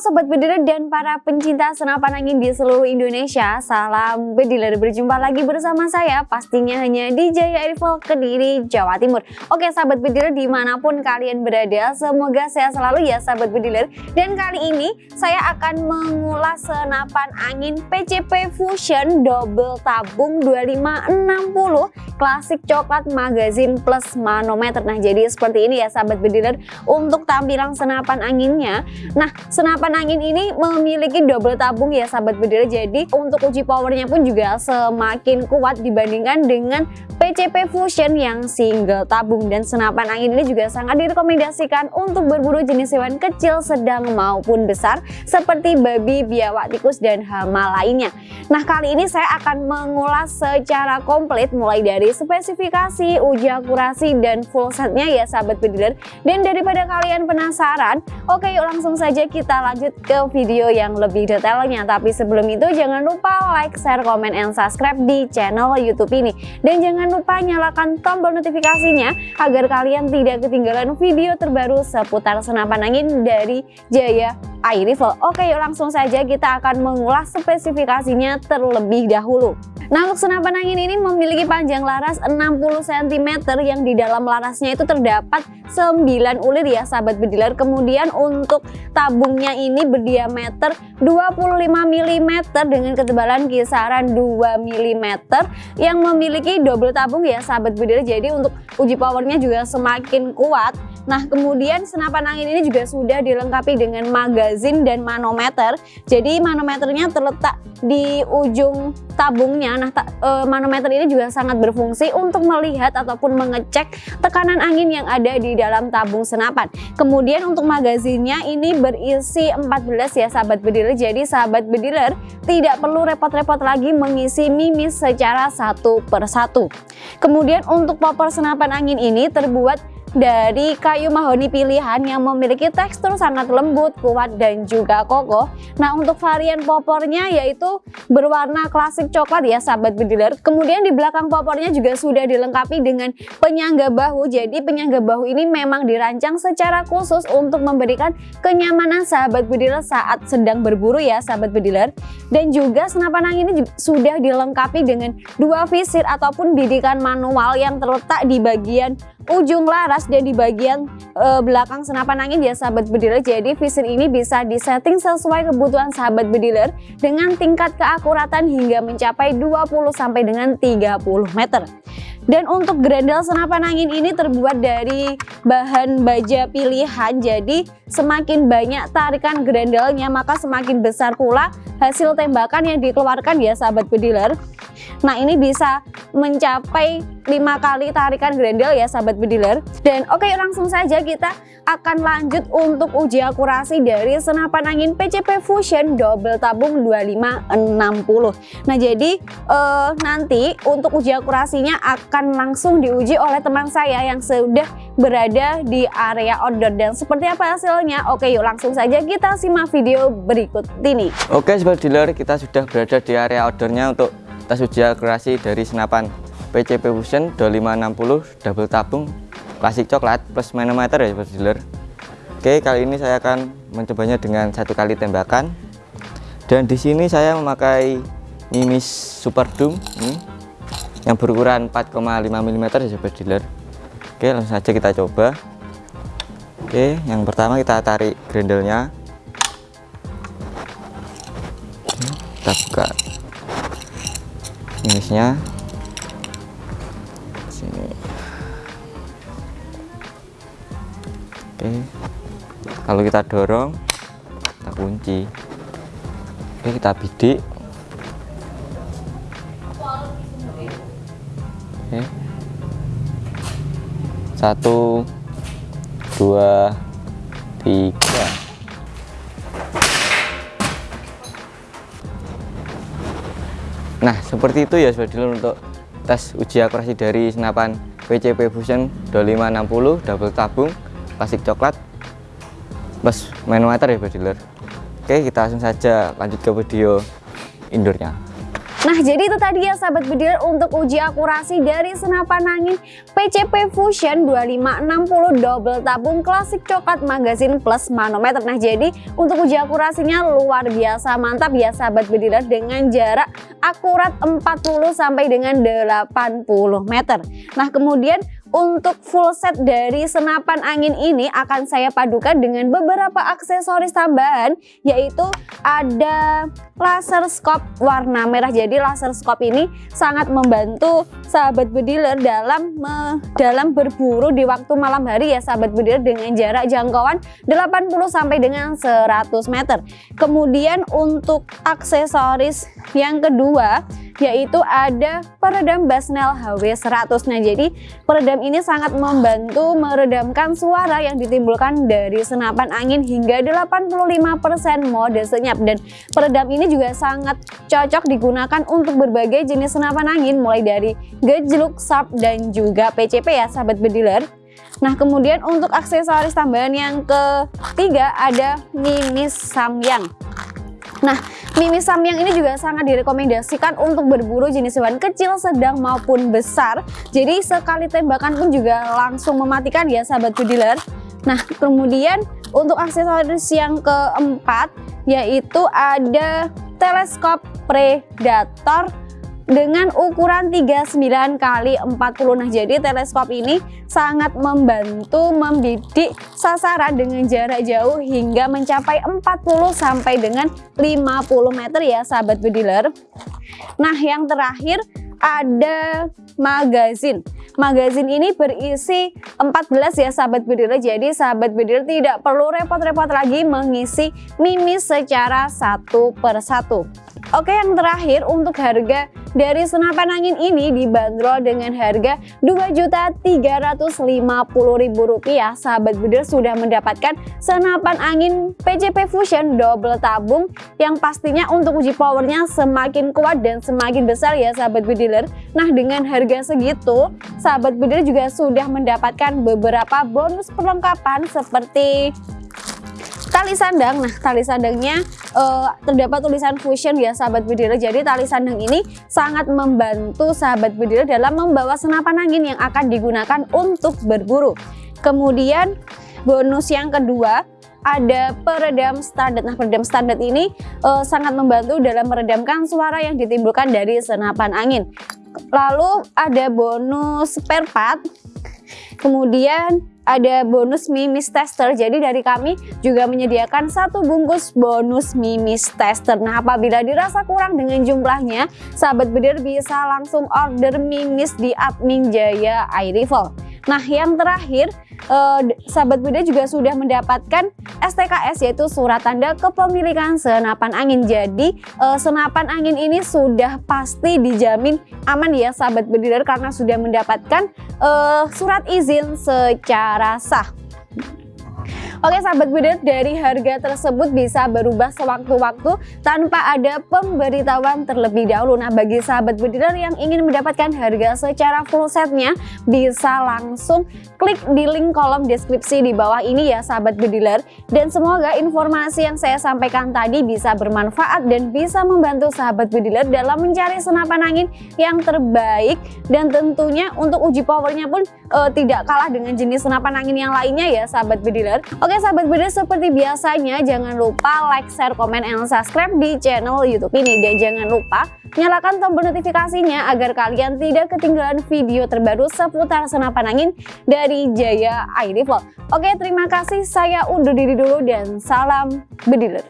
Sobat Bediler dan para pencinta senapan angin di seluruh Indonesia Salam Bediler, berjumpa lagi bersama saya pastinya hanya di Jaya Rifle Kediri, Jawa Timur. Oke Sahabat Bediler di mana pun kalian berada semoga sehat selalu ya Sahabat Bediler Dan kali ini saya akan mengulas senapan angin PCP Fusion Double Tabung 2560 Klasik coklat magazine plus manometer. Nah jadi seperti ini ya Sahabat Bediler untuk tampilan senapan anginnya. Nah senapan senapan angin ini memiliki double tabung ya sahabat bediler jadi untuk uji powernya pun juga semakin kuat dibandingkan dengan PCP Fusion yang single tabung dan senapan angin ini juga sangat direkomendasikan untuk berburu jenis hewan kecil sedang maupun besar seperti babi, biawak, tikus dan hama lainnya nah kali ini saya akan mengulas secara komplit mulai dari spesifikasi, uji akurasi dan full setnya ya sahabat bediler dan daripada kalian penasaran oke yuk langsung saja kita lanjut ke video yang lebih detailnya. Tapi sebelum itu jangan lupa like, share, komen, and subscribe di channel YouTube ini. Dan jangan lupa nyalakan tombol notifikasinya agar kalian tidak ketinggalan video terbaru seputar senapan angin dari Jaya Air Rifle. Oke yuk langsung saja kita akan mengulas spesifikasinya terlebih dahulu. Nah untuk senapan angin ini memiliki panjang laras 60 cm yang di dalam larasnya itu terdapat 9 ulir ya sahabat bediler. Kemudian untuk tabungnya ini berdiameter 25 mm dengan ketebalan kisaran 2 mm yang memiliki double tabung ya sahabat bediler. Jadi untuk uji powernya juga semakin kuat Nah kemudian senapan angin ini juga sudah dilengkapi dengan magazin dan manometer. Jadi manometernya terletak di ujung tabungnya. Nah ta e, manometer ini juga sangat berfungsi untuk melihat ataupun mengecek tekanan angin yang ada di dalam tabung senapan. Kemudian untuk magazinnya ini berisi 14 ya sahabat bediler. Jadi sahabat bediler tidak perlu repot-repot lagi mengisi mimis secara satu persatu. Kemudian untuk popor senapan angin ini terbuat dari kayu mahoni pilihan yang memiliki tekstur sangat lembut, kuat, dan juga kokoh. Nah untuk varian popornya yaitu berwarna klasik coklat ya sahabat bediler. Kemudian di belakang popornya juga sudah dilengkapi dengan penyangga bahu. Jadi penyangga bahu ini memang dirancang secara khusus untuk memberikan kenyamanan sahabat bediler saat sedang berburu ya sahabat bediler. Dan juga senapan angin ini sudah dilengkapi dengan dua visir ataupun bidikan manual yang terletak di bagian ujung laras dan di bagian e, belakang senapan angin ya sahabat bediler. Jadi visir ini bisa disetting sesuai kebutuhan sahabat bediler dengan tingkat keakuratan hingga mencapai 20 sampai dengan 30 meter. Dan untuk grendel senapan angin ini terbuat dari bahan baja pilihan. Jadi semakin banyak tarikan grendelnya maka semakin besar pula hasil tembakan yang dikeluarkan ya sahabat bediler Nah ini bisa mencapai lima kali tarikan grendel ya sahabat bediler. Dan oke okay, langsung saja kita akan lanjut untuk uji akurasi dari senapan angin PCP Fusion double tabung 2560. Nah jadi eh, nanti untuk uji akurasinya akan langsung diuji oleh teman saya yang sudah berada di area outdoor dan seperti apa hasilnya? Oke yuk langsung saja kita simak video berikut ini. Oke sobat dealer kita sudah berada di area outdoornya untuk tes uji akurasi dari senapan PCP Fusion 2560 double tabung klasik coklat plus manometer ya sobat dealer. Oke kali ini saya akan mencobanya dengan satu kali tembakan. Dan di sini saya memakai Mimis Super Doom ini yang berukuran 4,5 mm ya sobat dealer. Oke langsung saja kita coba. Oke yang pertama kita tarik grendelnya kita buka minusnya sini. Oke. Kalau kita dorong kita kunci. Oke kita bidik. Oke. Satu dua tiga Nah seperti itu ya sobat dealer untuk tes uji akurasi dari senapan PCP Fusion 2560 double tabung plastik coklat plus manometer ya sobat Oke kita langsung saja lanjut ke video indoornya Nah jadi itu tadi ya sahabat bediler untuk uji akurasi dari senapan angin PCP Fusion 2560 double tabung klasik coklat magazin plus manometer. Nah jadi untuk uji akurasinya luar biasa mantap ya sahabat bediler dengan jarak akurat 40 sampai dengan 80 meter. Nah kemudian untuk full set dari senapan angin ini akan saya padukan dengan beberapa aksesoris tambahan yaitu ada laser scope warna merah. Jadi laser scope ini sangat membantu sahabat bediler dalam me, dalam berburu di waktu malam hari ya sahabat bediler dengan jarak jangkauan 80 sampai dengan 100 meter. Kemudian untuk aksesoris yang kedua yaitu ada peredam Basnel HW100. Nah, jadi peredam ini sangat membantu meredamkan suara yang ditimbulkan dari senapan angin hingga 85% mode senyap dan peredam ini juga sangat cocok digunakan untuk berbagai jenis senapan angin mulai dari gejluk, sharp dan juga PCP ya sahabat bediler. Nah kemudian untuk aksesoris tambahan yang ketiga ada mimis samyang. Nah Mimi Samyang ini juga sangat direkomendasikan untuk berburu jenis hewan kecil, sedang maupun besar. Jadi sekali tembakan pun juga langsung mematikan ya sahabat bediler. Nah kemudian untuk aksesoris yang keempat yaitu ada teleskop predator dengan ukuran 39 kali 40 nah jadi teleskop ini sangat membantu membidik sasaran dengan jarak jauh hingga mencapai 40 sampai dengan 50 meter ya sahabat bediler nah yang terakhir ada magazin. Magazin ini berisi 14 ya sahabat bediler jadi sahabat bediler tidak perlu repot-repot lagi mengisi mimis secara satu persatu. Oke yang terakhir untuk harga dari senapan angin ini dibanderol dengan harga Rp2.350.000 sahabat buder sudah mendapatkan senapan angin PCP Fusion double tabung yang pastinya untuk uji powernya semakin kuat dan semakin besar ya sahabat budiler nah dengan harga segitu sahabat budiler juga sudah mendapatkan beberapa bonus perlengkapan seperti tali sandang. Nah tali sandangnya uh, terdapat tulisan fusion ya sahabat bedira jadi tali sandang ini sangat membantu sahabat bedira dalam membawa senapan angin yang akan digunakan untuk berburu. Kemudian bonus yang kedua ada peredam standar. Nah, peredam standar ini uh, sangat membantu dalam meredamkan suara yang ditimbulkan dari senapan angin. Lalu ada bonus spare part. Kemudian ada bonus mimis tester. Jadi dari kami juga menyediakan satu bungkus bonus mimis tester. Nah apabila dirasa kurang dengan jumlahnya, sahabat bedir bisa langsung order mimis di admin Jaya Air Rifle. Nah yang terakhir eh, sahabat Buddha juga sudah mendapatkan STKS yaitu surat tanda kepemilikan senapan angin. Jadi eh, senapan angin ini sudah pasti dijamin aman ya sahabat Buddha karena sudah mendapatkan eh, surat izin secara sah. Oke sahabat builder, dari harga tersebut bisa berubah sewaktu-waktu tanpa ada pemberitahuan terlebih dahulu. Nah bagi sahabat builder yang ingin mendapatkan harga secara full setnya, bisa langsung klik di link kolom deskripsi di bawah ini ya sahabat builder. Dan semoga informasi yang saya sampaikan tadi bisa bermanfaat dan bisa membantu sahabat builder dalam mencari senapan angin yang terbaik. Dan tentunya untuk uji powernya pun uh, tidak kalah dengan jenis senapan angin yang lainnya ya sahabat builder. Oke sahabat Builder seperti biasanya jangan lupa like, share, komen, and subscribe di channel Youtube ini. Dan jangan lupa nyalakan tombol notifikasinya agar kalian tidak ketinggalan video terbaru seputar senapan angin dari Jaya Air Rifle. Oke terima kasih saya undur diri dulu dan salam bediler.